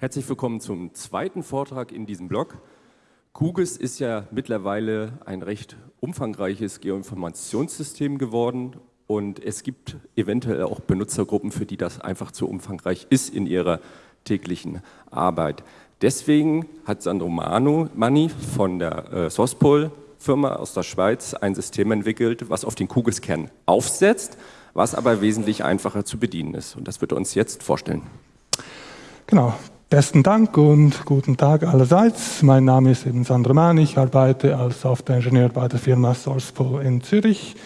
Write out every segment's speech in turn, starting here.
Herzlich willkommen zum zweiten Vortrag in diesem Blog. QGIS ist ja mittlerweile ein recht umfangreiches Geoinformationssystem geworden und es gibt eventuell auch Benutzergruppen, für die das einfach zu umfangreich ist in ihrer täglichen Arbeit. Deswegen hat Sandro Manu, Mani von der äh, Sospol Firma aus der Schweiz ein System entwickelt, was auf den QGIS-Kern aufsetzt, was aber wesentlich einfacher zu bedienen ist. Und das wird er uns jetzt vorstellen. Genau, Besten Dank und guten Tag allerseits. Mein Name ist eben Sandro Mann. Ich arbeite als Softwareingenieur bei der Firma SourcePool in Zürich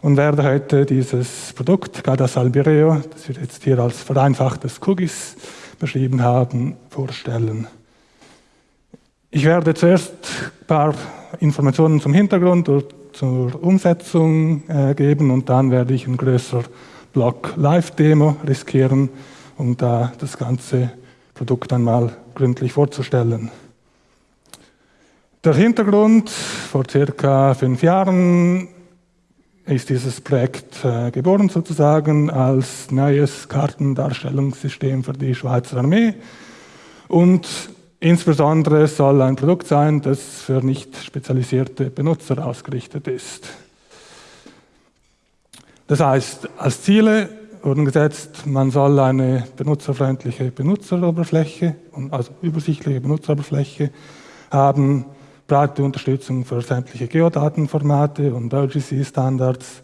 und werde heute dieses Produkt Gadas Albireo, das wir jetzt hier als vereinfachtes QGIS beschrieben haben, vorstellen. Ich werde zuerst ein paar Informationen zum Hintergrund und zur Umsetzung äh, geben und dann werde ich ein größerer Block Live-Demo riskieren, um da das Ganze Produkt einmal gründlich vorzustellen. Der Hintergrund, vor circa fünf Jahren ist dieses Projekt äh, geboren sozusagen als neues Kartendarstellungssystem für die Schweizer Armee und insbesondere soll ein Produkt sein, das für nicht spezialisierte Benutzer ausgerichtet ist. Das heißt, als Ziele wurden gesetzt, man soll eine benutzerfreundliche Benutzeroberfläche, also übersichtliche Benutzeroberfläche haben, breite Unterstützung für sämtliche Geodatenformate und OGC-Standards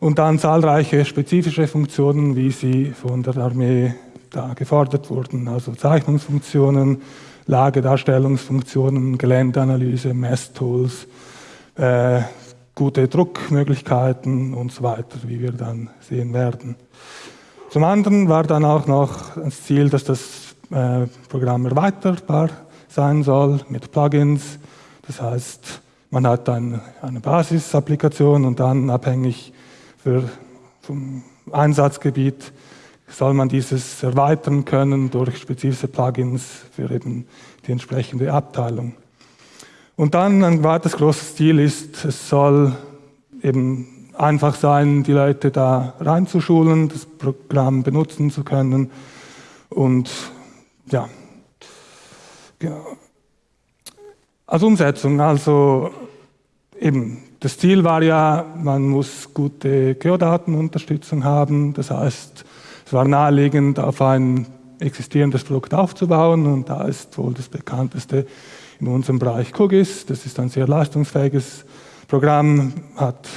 und dann zahlreiche spezifische Funktionen, wie sie von der Armee da gefordert wurden, also Zeichnungsfunktionen, Lagedarstellungsfunktionen, Geländeanalyse, Messtools, äh, gute Druckmöglichkeiten und so weiter, wie wir dann sehen werden. Zum anderen war dann auch noch das Ziel, dass das äh, Programm erweiterbar sein soll mit Plugins. Das heißt, man hat dann eine Basisapplikation und dann abhängig für, vom Einsatzgebiet soll man dieses erweitern können durch spezifische Plugins für eben die entsprechende Abteilung. Und dann ein weiteres großes Ziel ist, es soll eben einfach sein, die Leute da reinzuschulen, das Programm benutzen zu können. Und ja, genau. Als Umsetzung, also eben, das Ziel war ja, man muss gute Geodatenunterstützung haben. Das heißt, es war naheliegend, auf ein existierendes Produkt aufzubauen. Und da ist wohl das bekannteste in unserem Bereich QGIS. Das ist ein sehr leistungsfähiges Programm, hat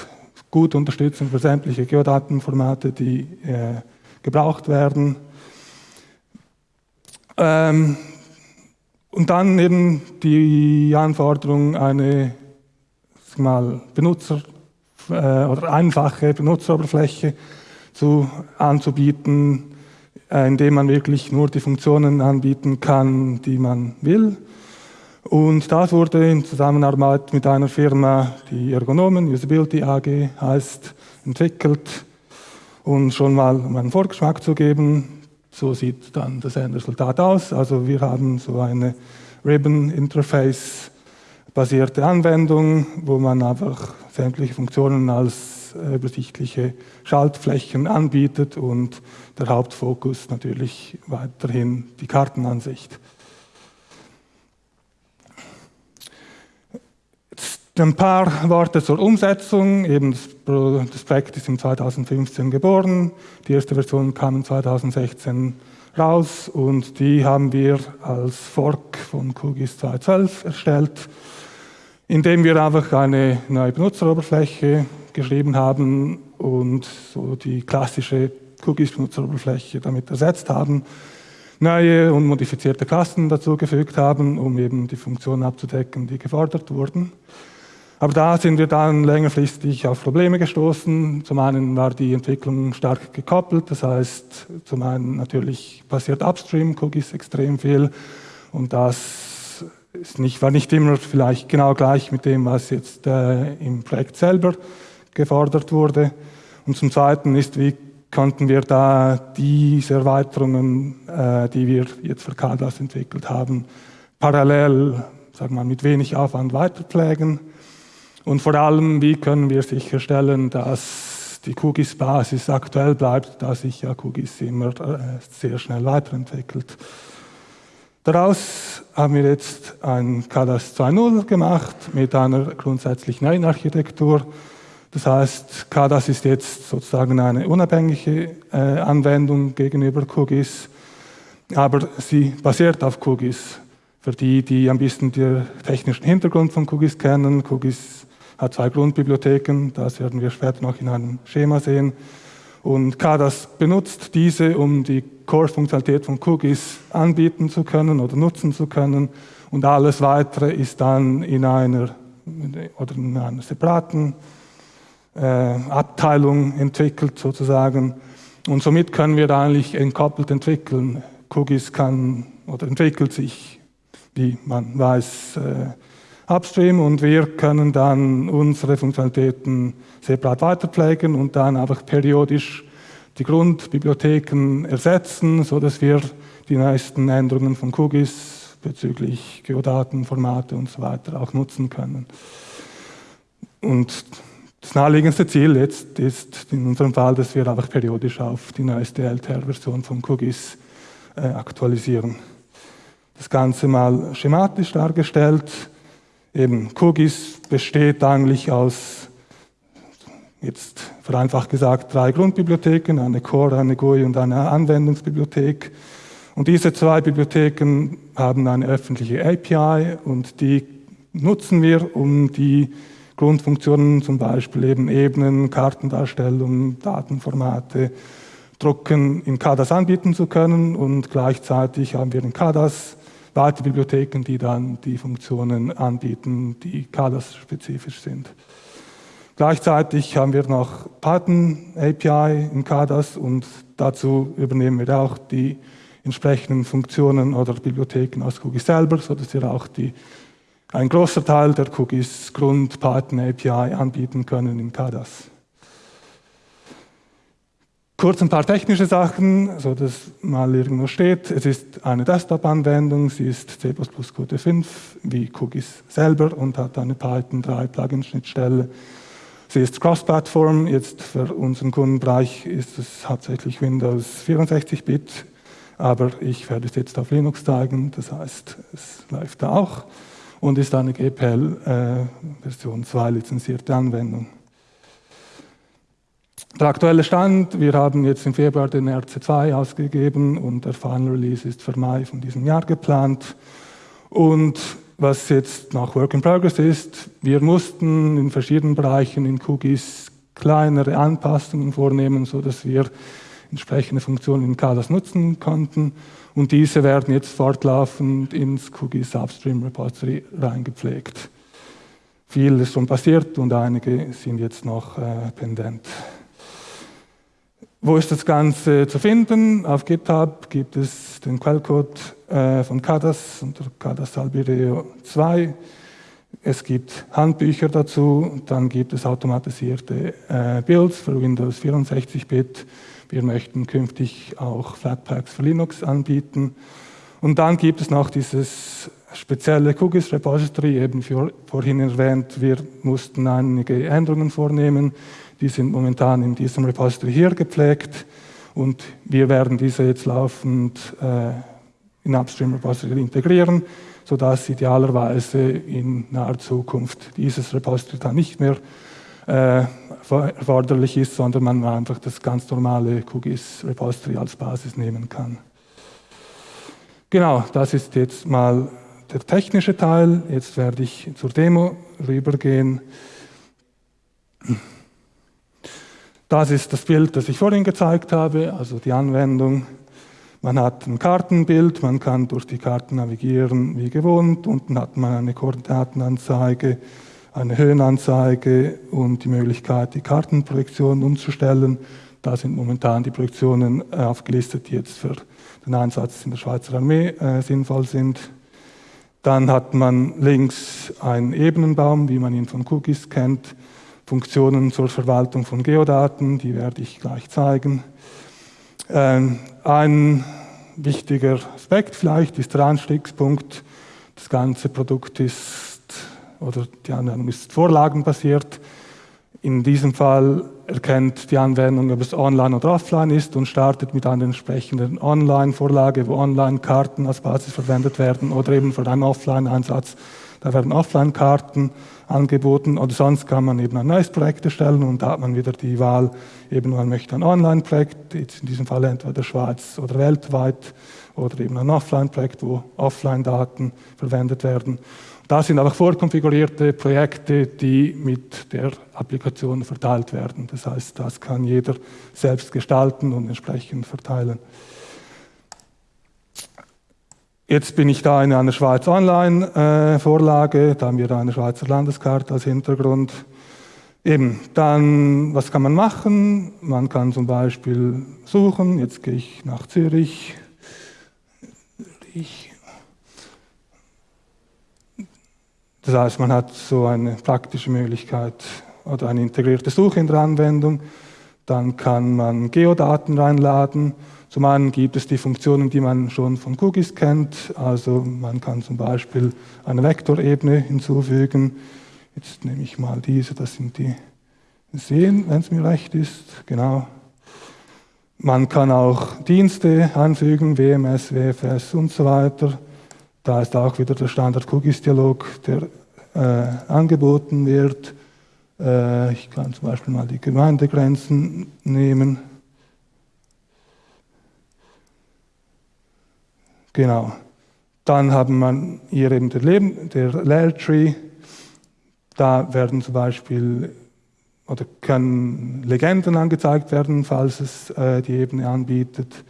gute Unterstützung für sämtliche Geodatenformate, die äh, gebraucht werden. Ähm, und dann eben die Anforderung, eine mal, Benutzer- äh, oder einfache Benutzeroberfläche zu, anzubieten, äh, indem man wirklich nur die Funktionen anbieten kann, die man will. Und das wurde in Zusammenarbeit mit einer Firma, die Ergonomen, Usability AG heißt, entwickelt. Und schon mal, um einen Vorgeschmack zu geben, so sieht dann das Endresultat aus. Also wir haben so eine Ribbon-Interface-basierte Anwendung, wo man einfach sämtliche Funktionen als übersichtliche Schaltflächen anbietet und der Hauptfokus natürlich weiterhin die Kartenansicht. Ein paar Worte zur Umsetzung. Eben das, Projekt ist im 2015 geboren. Die erste Version kam 2016 raus und die haben wir als Fork von QGIS 2.12 erstellt, indem wir einfach eine neue Benutzeroberfläche geschrieben haben und so die klassische QGIS-Benutzeroberfläche damit ersetzt haben, neue und modifizierte Klassen dazugefügt haben, um eben die Funktionen abzudecken, die gefordert wurden. Aber da sind wir dann längerfristig auf Probleme gestoßen. Zum einen war die Entwicklung stark gekoppelt, das heißt, zum einen natürlich passiert upstream Cookies extrem viel und das ist nicht, war nicht immer vielleicht genau gleich mit dem, was jetzt äh, im Projekt selber gefordert wurde. Und zum Zweiten ist, wie konnten wir da diese Erweiterungen, äh, die wir jetzt für CADAS entwickelt haben, parallel, sagen wir mal, mit wenig Aufwand weiterpflegen. Und vor allem, wie können wir sicherstellen, dass die QGIS-Basis aktuell bleibt, da sich ja QGIS immer äh, sehr schnell weiterentwickelt. Daraus haben wir jetzt ein CADAS 2.0 gemacht mit einer grundsätzlich neuen Architektur. Das heißt, CADAS ist jetzt sozusagen eine unabhängige äh, Anwendung gegenüber QGIS, aber sie basiert auf QGIS. Für die, die ein bisschen den technischen Hintergrund von QGIS kennen, QGIS hat zwei Grundbibliotheken, das werden wir später noch in einem Schema sehen. Und CADAS benutzt diese, um die Core-Funktionalität von Cookies anbieten zu können oder nutzen zu können. Und alles Weitere ist dann in einer oder in einer separaten äh, Abteilung entwickelt sozusagen. Und somit können wir eigentlich entkoppelt entwickeln. Cookies kann oder entwickelt sich, wie man weiß, äh, upstream und wir können dann unsere Funktionalitäten separat weiterpflegen und dann einfach periodisch die Grundbibliotheken ersetzen, sodass wir die neuesten Änderungen von QGIS bezüglich Geodaten, Formate und so weiter auch nutzen können. Und das naheliegendste Ziel jetzt ist in unserem Fall, dass wir einfach periodisch auf die neueste LTR-Version von QGIS äh, aktualisieren. Das Ganze mal schematisch dargestellt. Eben QGIS besteht eigentlich aus jetzt vereinfacht gesagt drei Grundbibliotheken, eine Core, eine GUI und eine Anwendungsbibliothek. Und diese zwei Bibliotheken haben eine öffentliche API und die nutzen wir, um die Grundfunktionen, zum Beispiel eben Ebenen, Kartendarstellung, Datenformate, Drucken in CADAS anbieten zu können und gleichzeitig haben wir in CADAS weitere Bibliotheken, die dann die Funktionen anbieten, die CADAS-spezifisch sind. Gleichzeitig haben wir noch Python API in CADAS und dazu übernehmen wir auch die entsprechenden Funktionen oder Bibliotheken aus Cookies selber, sodass wir auch die, ein großer Teil der Cookies Grund Python API anbieten können in CADAS. Kurz ein paar technische Sachen, so dass mal irgendwo steht. Es ist eine Desktop-Anwendung, sie ist C++ Qt 5 wie Cookies selber und hat eine Python 3 Plugin-Schnittstelle Sie ist Cross-Plattform. Jetzt für unseren Kundenbereich ist es hauptsächlich Windows 64-Bit, aber ich werde es jetzt auf Linux zeigen. Das heißt, es läuft da auch und ist eine GPL äh, Version 2 lizenzierte Anwendung. Der aktuelle Stand, wir haben jetzt im Februar den RC2 ausgegeben und der Final Release ist für Mai von diesem Jahr geplant. Und was jetzt nach Work in Progress ist, wir mussten in verschiedenen Bereichen in Cookies kleinere Anpassungen vornehmen, sodass wir entsprechende Funktionen in CADAS nutzen konnten. Und diese werden jetzt fortlaufend ins Cookies Upstream Repository reingepflegt. Viel ist schon passiert und einige sind jetzt noch äh, pendent. Wo ist das Ganze zu finden? Auf GitHub gibt es den Quellcode äh, von CADAS unter CADAS Albireo 2. Es gibt Handbücher dazu, dann gibt es automatisierte äh, Builds für Windows 64-Bit. Wir möchten künftig auch Flatpaks für Linux anbieten. Und dann gibt es noch dieses spezielle Cookies Repository, eben für, vorhin erwähnt, wir mussten einige Änderungen vornehmen die sind momentan in diesem Repository hier gepflegt und wir werden diese jetzt laufend äh, in Upstream Repository integrieren, sodass idealerweise in naher Zukunft dieses Repository dann nicht mehr äh, erforderlich ist, sondern man einfach das ganz normale QGIS Repository als Basis nehmen kann. Genau, das ist jetzt mal der technische Teil. Jetzt werde ich zur Demo rübergehen. Das ist das Bild, das ich vorhin gezeigt habe, also die Anwendung. Man hat ein Kartenbild, man kann durch die Karten navigieren wie gewohnt. Unten hat man eine Koordinatenanzeige, eine Höhenanzeige und die Möglichkeit, die Kartenprojektion umzustellen. Da sind momentan die Projektionen äh, aufgelistet, die jetzt für den Einsatz in der Schweizer Armee äh, sinnvoll sind. Dann hat man links einen Ebenenbaum, wie man ihn von Cookies kennt. Funktionen zur Verwaltung von Geodaten, die werde ich gleich zeigen. Ähm, ein wichtiger Aspekt vielleicht ist der Anstiegspunkt. Das ganze Produkt ist, oder die Anwendung ist vorlagenbasiert. in diesem Fall erkennt die Anwendung, ob es online oder offline ist und startet mit einer entsprechenden Online-Vorlage, wo Online-Karten als Basis verwendet werden oder eben für einen Offline-Einsatz. Da werden Offline-Karten angeboten oder sonst kann man eben ein neues Projekt erstellen und da hat man wieder die Wahl, eben man möchte ein Online-Projekt, in diesem Fall entweder Schweiz oder weltweit oder eben ein Offline-Projekt, wo Offline-Daten verwendet werden. Das sind einfach vorkonfigurierte Projekte, die mit der Applikation verteilt werden. Das heißt, das kann jeder selbst gestalten und entsprechend verteilen. Jetzt bin ich da in einer Schweiz Online-Vorlage, äh, da haben wir eine Schweizer Landeskarte als Hintergrund. Eben, dann, was kann man machen? Man kann zum Beispiel suchen, jetzt gehe ich nach Zürich. Ich Das heißt, man hat so eine praktische Möglichkeit oder eine integrierte Suche in der Anwendung. Dann kann man Geodaten reinladen. Zum einen gibt es die Funktionen, die man schon von Cookies kennt. Also man kann zum Beispiel eine Vektorebene hinzufügen. Jetzt nehme ich mal diese, das sind die Seen, wenn es mir recht ist. Genau. Man kann auch Dienste anfügen, WMS, WFS und so weiter. Da ist auch wieder der Standard-Cookies-Dialog, der äh, angeboten wird. Äh, ich kann zum Beispiel mal die Gemeindegrenzen nehmen. Genau. Dann haben wir hier eben der, Leben, der Layer Tree. Da werden zum Beispiel oder können Legenden angezeigt werden, falls es äh, die Ebene anbietet.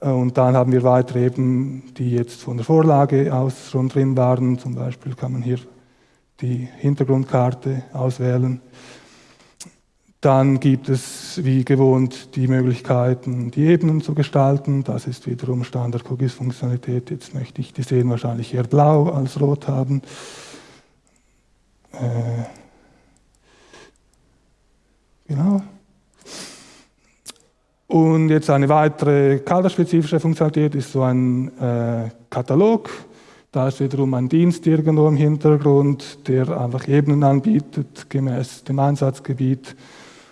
Äh, und dann haben wir weitere eben, die jetzt von der Vorlage aus schon drin waren. Zum Beispiel kann man hier die Hintergrundkarte auswählen. Dann gibt es wie gewohnt die Möglichkeiten, die Ebenen zu gestalten. Das ist wiederum Standard-Cookies-Funktionalität. Jetzt möchte ich die sehen wahrscheinlich eher blau als rot haben. Äh, genau. Und jetzt eine weitere kaderspezifische Funktionalität ist so ein äh, Katalog. Da ist wiederum ein Dienst irgendwo im Hintergrund, der einfach Ebenen anbietet, gemäß dem Einsatzgebiet.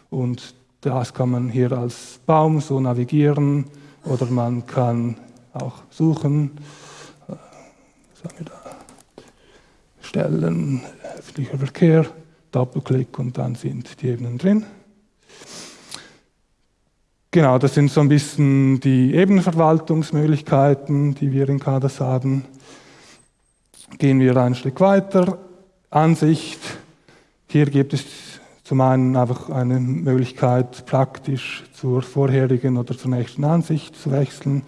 Und das kann man hier als Baum so navigieren oder man kann auch suchen. Da? Stellen, öffentlicher Verkehr, Doppelklick und dann sind die Ebenen drin. Genau, das sind so ein bisschen die Ebenenverwaltungsmöglichkeiten, die wir in CADAS haben. Gehen wir ein Stück weiter. Ansicht. Hier gibt es zum einen einfach eine Möglichkeit, praktisch zur vorherigen oder zur nächsten Ansicht zu wechseln.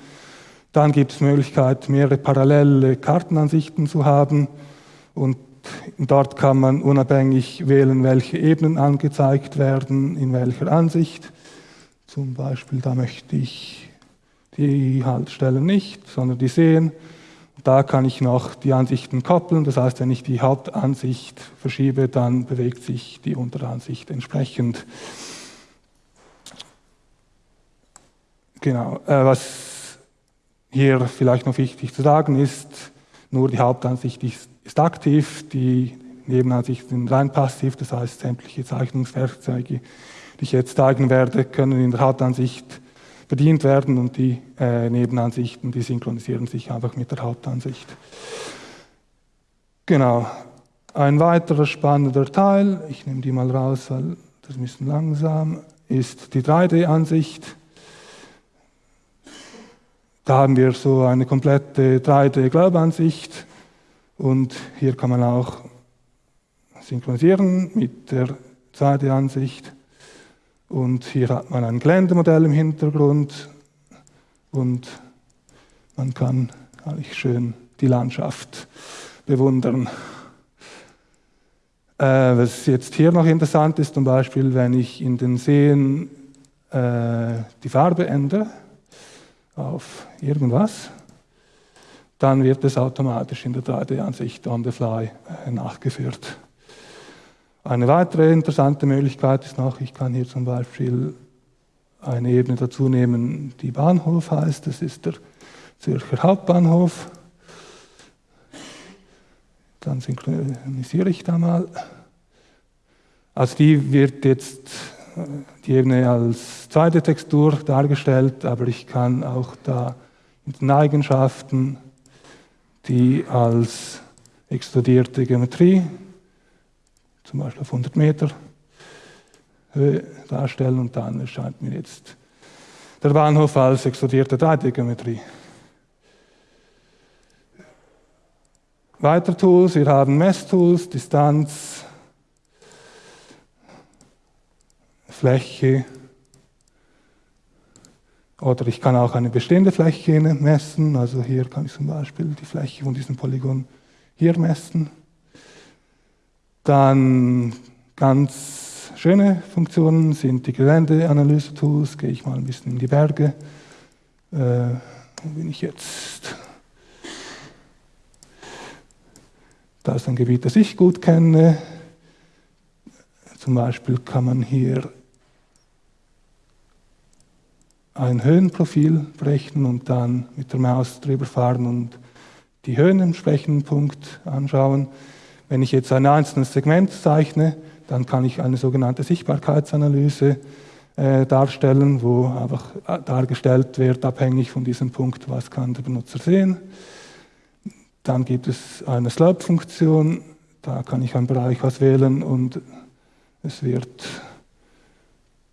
Dann gibt es Möglichkeit, mehrere parallele Kartenansichten zu haben. Und dort kann man unabhängig wählen, welche Ebenen angezeigt werden, in welcher Ansicht. Zum Beispiel, da möchte ich die Haltestellen nicht, sondern die sehen. Da kann ich noch die Ansichten koppeln. Das heißt, wenn ich die Hauptansicht verschiebe, dann bewegt sich die Unteransicht entsprechend. Genau. Äh, was hier vielleicht noch wichtig zu sagen ist, nur die Hauptansicht ist, ist aktiv, die Nebenansichten sind rein passiv, das heißt sämtliche Zeichnungswerkzeuge die ich jetzt zeigen werde, können in der Hauptansicht bedient werden und die äh, Nebenansichten, die synchronisieren sich einfach mit der Hauptansicht. Genau. Ein weiterer spannender Teil, ich nehme die mal raus, weil das ist ein bisschen langsam, ist die 3D-Ansicht. Da haben wir so eine komplette 3D-Glaubansicht und hier kann man auch synchronisieren mit der 2D-Ansicht. Und hier hat man ein Geländemodell im Hintergrund und man kann eigentlich schön die Landschaft bewundern. Äh, was jetzt hier noch interessant ist, zum Beispiel, wenn ich in den Seen äh, die Farbe ändere auf irgendwas, dann wird es automatisch in der 3D-Ansicht on the fly äh, nachgeführt. Eine weitere interessante Möglichkeit ist noch, ich kann hier zum Beispiel eine Ebene dazu nehmen, die Bahnhof heißt. Das ist der Zürcher Hauptbahnhof. Dann synchronisiere ich da mal. Also die wird jetzt die Ebene als zweite Textur dargestellt, aber ich kann auch da in den Eigenschaften die als extrudierte Geometrie, zum Beispiel auf 100 Meter Höhe darstellen und dann erscheint mir jetzt der Bahnhof als extrudierte Dreidimengeometrie. Weiter Tools, wir haben Messtools, Distanz, Fläche, oder ich kann auch eine bestehende Fläche messen, also hier kann ich zum Beispiel die Fläche von diesem Polygon hier messen. Dann ganz Schöne Funktionen sind die Geländeanalyse-Tools. Gehe ich mal ein bisschen in die Berge. Äh, wo bin ich jetzt? Da ist ein Gebiet, das ich gut kenne. Zum Beispiel kann man hier ein Höhenprofil berechnen und dann mit der Maus drüber fahren und die Höhen im entsprechenden Punkt anschauen. Wenn ich jetzt ein einzelnes Segment zeichne, dann kann ich eine sogenannte Sichtbarkeitsanalyse äh, darstellen, wo einfach äh, dargestellt wird, abhängig von diesem Punkt, was kann der Benutzer sehen. Dann gibt es eine Slope-Funktion, da kann ich einen Bereich auswählen und es wird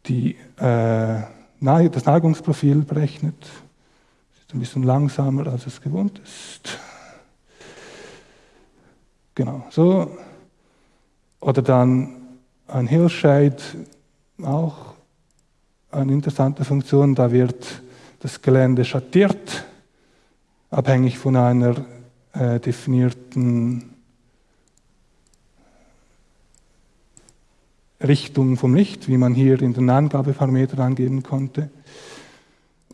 die, äh, das Neigungsprofil berechnet. Das ist ein bisschen langsamer, als es gewohnt ist. Genau, so. Oder dann ein Hillshade auch eine interessante Funktion. Da wird das Gelände schattiert, abhängig von einer äh, definierten Richtung vom Licht, wie man hier in den Angabeparametern angeben konnte.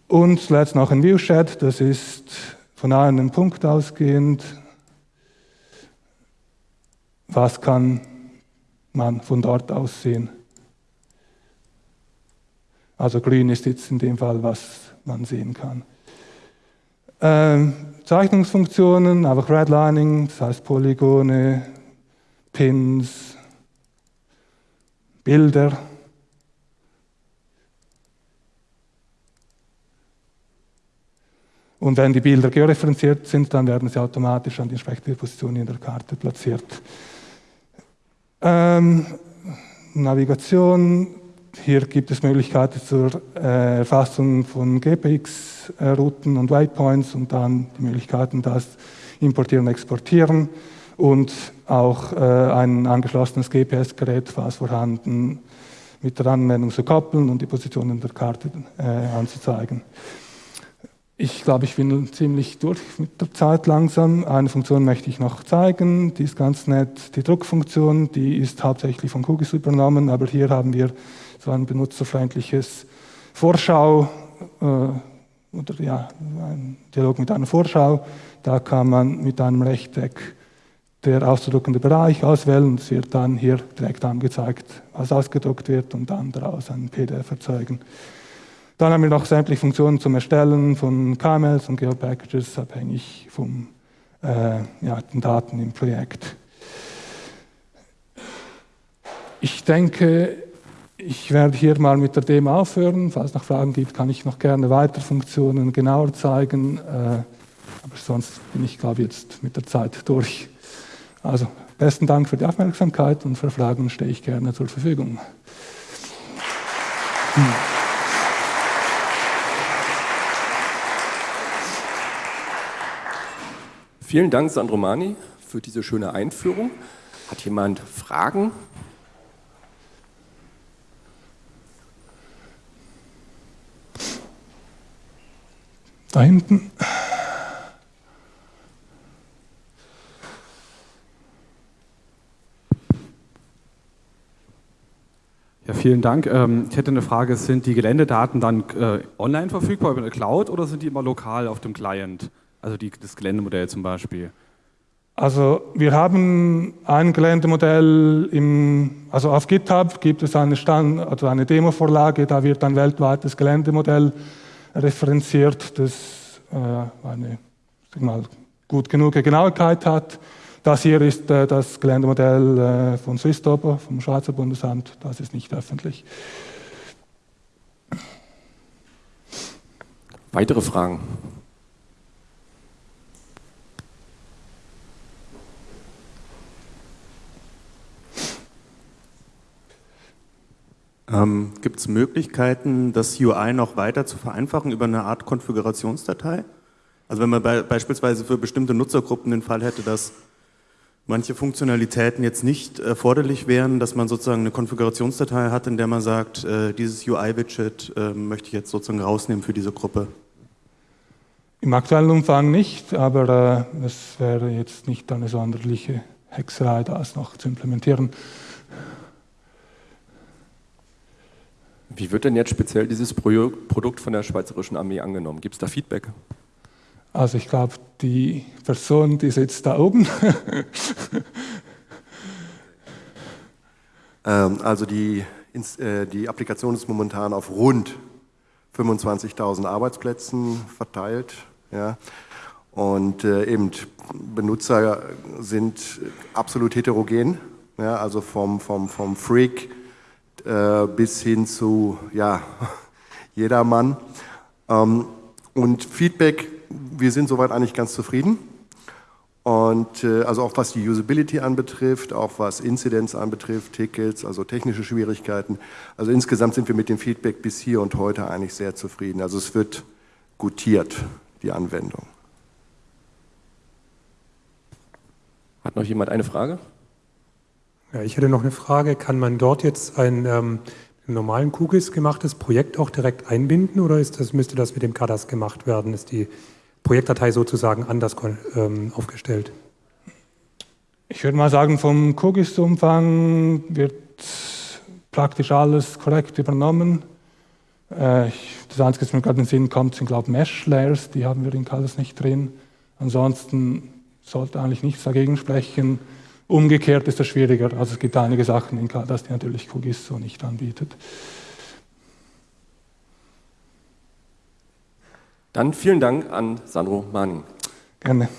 Und zuletzt noch ein Viewshed, das ist von einem Punkt ausgehend. Was kann man von dort aus sehen. Also grün ist jetzt in dem Fall, was man sehen kann. Ähm, Zeichnungsfunktionen, einfach Redlining, das heißt Polygone, Pins, Bilder. Und wenn die Bilder georeferenziert sind, dann werden sie automatisch an die entsprechende Position in der Karte platziert. Ähm, Navigation, hier gibt es Möglichkeiten zur äh, Erfassung von GPX-Routen und Waypoints und dann die Möglichkeiten, das importieren und exportieren und auch äh, ein angeschlossenes GPS-Gerät, falls vorhanden, mit der Anwendung zu koppeln und die Positionen der Karte äh, anzuzeigen. Ich glaube, ich bin ziemlich durch mit der Zeit langsam. Eine Funktion möchte ich noch zeigen, die ist ganz nett. Die Druckfunktion, die ist hauptsächlich von Kugis übernommen, aber hier haben wir so ein benutzerfreundliches Vorschau äh, oder ja, ein Dialog mit einer Vorschau. Da kann man mit einem Rechteck der auszudruckende Bereich auswählen. Es wird dann hier direkt angezeigt, was ausgedruckt wird und dann daraus ein PDF erzeugen. Dann haben wir noch sämtliche Funktionen zum Erstellen von KMLs und Geopackages, abhängig von äh, ja, den Daten im Projekt. Ich denke, ich werde hier mal mit der Demo aufhören. Falls es noch Fragen gibt, kann ich noch gerne weitere Funktionen genauer zeigen. Äh, aber sonst bin ich, glaube ich, jetzt mit der Zeit durch. Also besten Dank für die Aufmerksamkeit und für Fragen stehe ich gerne zur Verfügung. Hm. Vielen Dank, Sandromani, für diese schöne Einführung. Hat jemand Fragen? Da hinten. Ja, vielen Dank. Ähm, ich hätte eine Frage, sind die Geländedaten dann äh, online verfügbar über eine Cloud oder sind die immer lokal auf dem Client? Also die, das Geländemodell zum Beispiel. Also wir haben ein Geländemodell, im, also auf GitHub gibt es eine, Stand, also eine Demo-Vorlage, da wird ein weltweites Geländemodell referenziert, das äh, eine mal, gut genug Genauigkeit hat. Das hier ist äh, das Geländemodell äh, von Swisstoper, vom Schweizer Bundesamt. Das ist nicht öffentlich. Weitere Fragen? Ähm, Gibt es Möglichkeiten, das UI noch weiter zu vereinfachen über eine Art Konfigurationsdatei? Also wenn man be beispielsweise für bestimmte Nutzergruppen den Fall hätte, dass manche Funktionalitäten jetzt nicht erforderlich wären, dass man sozusagen eine Konfigurationsdatei hat, in der man sagt, äh, dieses UI-Widget äh, möchte ich jetzt sozusagen rausnehmen für diese Gruppe. Im aktuellen Umfang nicht, aber äh, es wäre jetzt nicht eine sonderliche Hexerei, das noch zu implementieren. Wie wird denn jetzt speziell dieses Produkt von der Schweizerischen Armee angenommen? Gibt es da Feedback? Also ich glaube, die Person, die sitzt da oben. ähm, also die, äh, die Applikation ist momentan auf rund 25.000 Arbeitsplätzen verteilt. Ja. Und äh, eben Benutzer sind absolut heterogen, ja, also vom, vom, vom Freak äh, bis hin zu ja, jedermann. Ähm, und Feedback, wir sind soweit eigentlich ganz zufrieden. Und äh, also auch was die Usability anbetrifft, auch was Inzidenz anbetrifft, Tickets, also technische Schwierigkeiten. Also insgesamt sind wir mit dem Feedback bis hier und heute eigentlich sehr zufrieden. Also es wird gutiert, die Anwendung. Hat noch jemand eine Frage? Ja, ich hätte noch eine Frage. Kann man dort jetzt ein ähm, normalen QGIS gemachtes Projekt auch direkt einbinden oder ist das, müsste das mit dem CADAS gemacht werden? Ist die Projektdatei sozusagen anders ähm, aufgestellt? Ich würde mal sagen, vom QGIS-Umfang wird praktisch alles korrekt übernommen. Äh, das Einzige, was mir gerade in den Sinn kommt, sind, glaube ich, Mesh-Layers, die haben wir in CADAS nicht drin. Ansonsten sollte eigentlich nichts dagegen sprechen. Umgekehrt ist das schwieriger. Also es gibt einige Sachen in KDAS, die natürlich QGIS so nicht anbietet. Dann vielen Dank an Sandro Manning. Gerne.